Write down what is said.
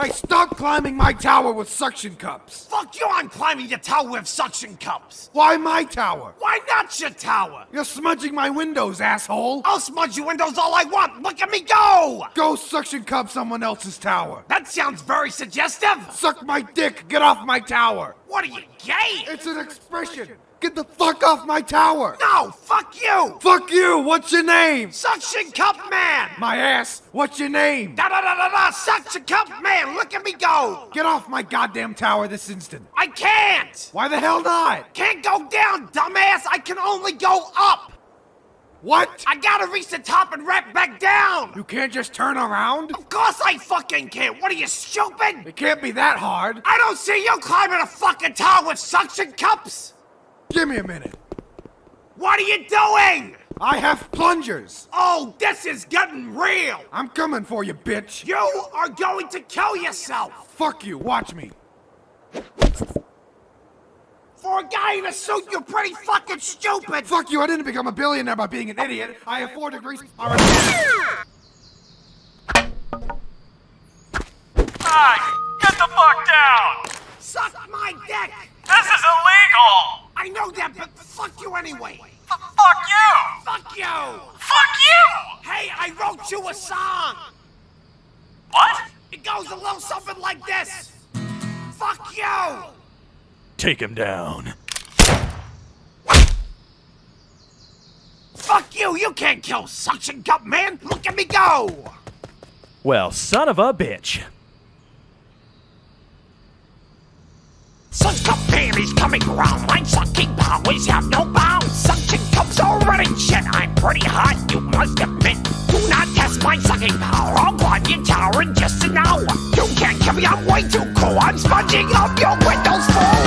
Hey, stop climbing my tower with suction cups! Fuck you, I'm climbing your tower with suction cups! Why my tower? Why not your tower? You're smudging my windows, asshole! I'll smudge your windows all I want! Look at me go! Go suction cup someone else's tower! That sounds very suggestive! Suck my dick! Get off my tower! What are you, gay? It's an expression! Get the fuck off my tower! No, fuck you! Fuck you! What's your name? Suction Cup Man! My ass! What's your name? Da da da da da! Suction Cup Man! Look at me go! Get off my goddamn tower this instant! I can't! Why the hell not? Can't go down, dumbass! I can only go up! What? I gotta reach the top and wrap back down! You can't just turn around? Of course I fucking can't! What are you, stupid? It can't be that hard. I don't see you climbing a fucking tower with suction cups! Give me a minute. What are you doing? I have plungers. Oh, this is getting real! I'm coming for you, bitch. You are going to kill yourself! Fuck you, watch me. For a guy in a suit, you're pretty fucking stupid! Fuck you, I didn't become a billionaire by being an idiot. I have four degrees. Hey, get the fuck down! Suck my dick! This is illegal! I know that, but fuck you anyway! F fuck you! Fuck you! Fuck you! Hey, I wrote you a song! What? It goes a little something like this! Fuck you! Take him down. Fuck you! You can't kill Suction Cup Man! Look at me go! Well, son of a bitch. Suction Cup Man is coming around. My sucking powers have no bounds. Suction Cup's already shit. I'm pretty hot, you must admit. Do not test my sucking power. I'll climb your tower in just an hour. You can't kill me, I'm way too cool. I'm sponging up your window.